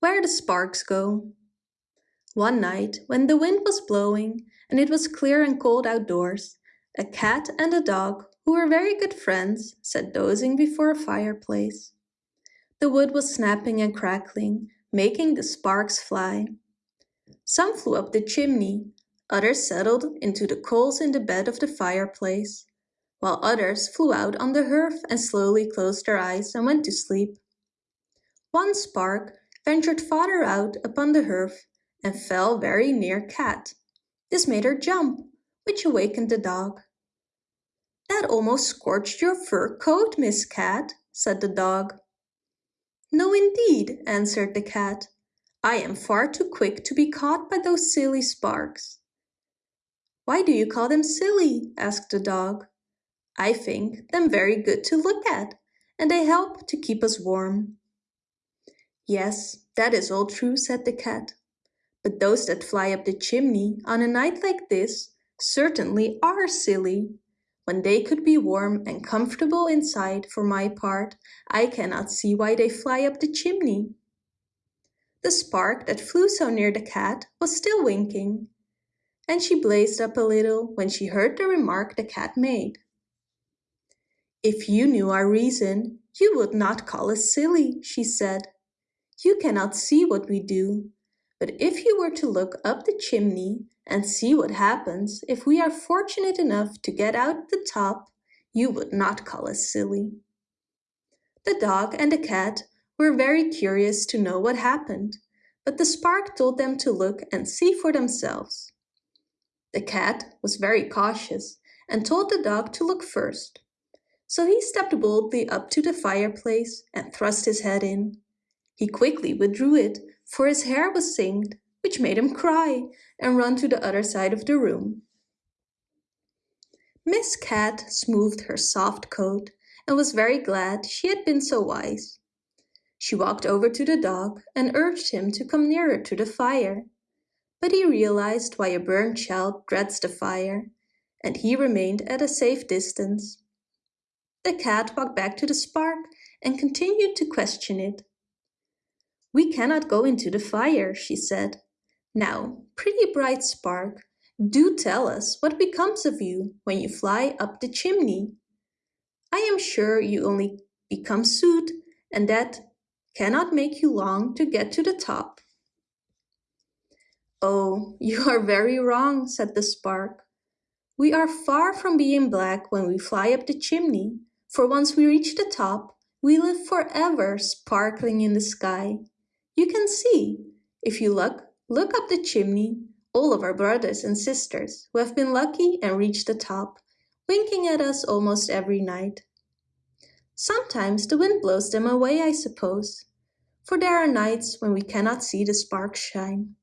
Where the Sparks Go One night, when the wind was blowing and it was clear and cold outdoors, a cat and a dog, who were very good friends, sat dozing before a fireplace. The wood was snapping and crackling, making the sparks fly. Some flew up the chimney, others settled into the coals in the bed of the fireplace, while others flew out on the hearth and slowly closed their eyes and went to sleep. One spark ventured farther out upon the hearth and fell very near Cat. This made her jump, which awakened the dog. That almost scorched your fur coat, Miss Cat, said the dog. No indeed, answered the cat. I am far too quick to be caught by those silly sparks. Why do you call them silly? asked the dog. I think them very good to look at, and they help to keep us warm. Yes, that is all true, said the cat. But those that fly up the chimney on a night like this certainly are silly. When they could be warm and comfortable inside, for my part, I cannot see why they fly up the chimney. The spark that flew so near the cat was still winking, and she blazed up a little when she heard the remark the cat made. If you knew our reason, you would not call us silly, she said. You cannot see what we do, but if you were to look up the chimney and see what happens if we are fortunate enough to get out the top, you would not call us silly. The dog and the cat were very curious to know what happened, but the spark told them to look and see for themselves. The cat was very cautious and told the dog to look first. So he stepped boldly up to the fireplace and thrust his head in. He quickly withdrew it, for his hair was singed, which made him cry and run to the other side of the room. Miss Cat smoothed her soft coat and was very glad she had been so wise. She walked over to the dog and urged him to come nearer to the fire. But he realized why a burnt child dreads the fire, and he remained at a safe distance. The cat walked back to the spark and continued to question it. We cannot go into the fire, she said. Now, pretty bright spark, do tell us what becomes of you when you fly up the chimney. I am sure you only become soot and that cannot make you long to get to the top. Oh, you are very wrong, said the spark. We are far from being black when we fly up the chimney, for once we reach the top, we live forever sparkling in the sky. You can see, if you look, look up the chimney, all of our brothers and sisters who have been lucky and reached the top, winking at us almost every night. Sometimes the wind blows them away, I suppose, for there are nights when we cannot see the sparks shine.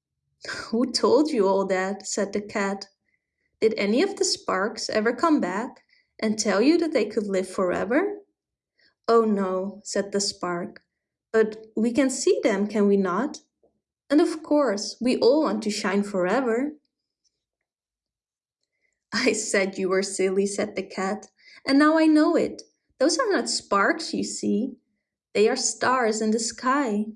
Who told you all that? said the cat. Did any of the sparks ever come back and tell you that they could live forever? Oh no, said the spark, but we can see them, can we not? And of course, we all want to shine forever. I said you were silly, said the cat, and now I know it. Those are not sparks, you see. They are stars in the sky.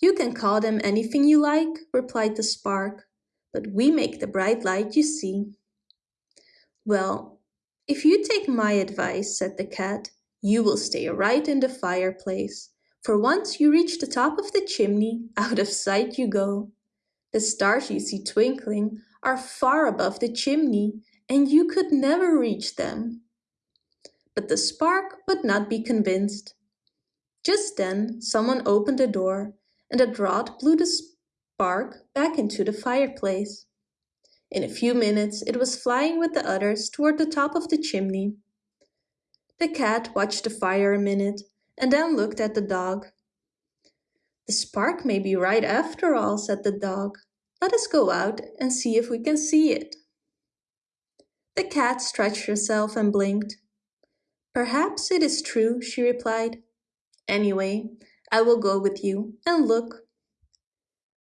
You can call them anything you like, replied the spark, but we make the bright light you see. Well, if you take my advice, said the cat, you will stay right in the fireplace, for once you reach the top of the chimney, out of sight you go. The stars you see twinkling are far above the chimney, and you could never reach them. But the spark would not be convinced. Just then someone opened the door, and a draught blew the spark back into the fireplace. In a few minutes it was flying with the others toward the top of the chimney. The cat watched the fire a minute and then looked at the dog. The spark may be right after all, said the dog. Let us go out and see if we can see it. The cat stretched herself and blinked. Perhaps it is true, she replied. Anyway, I will go with you and look.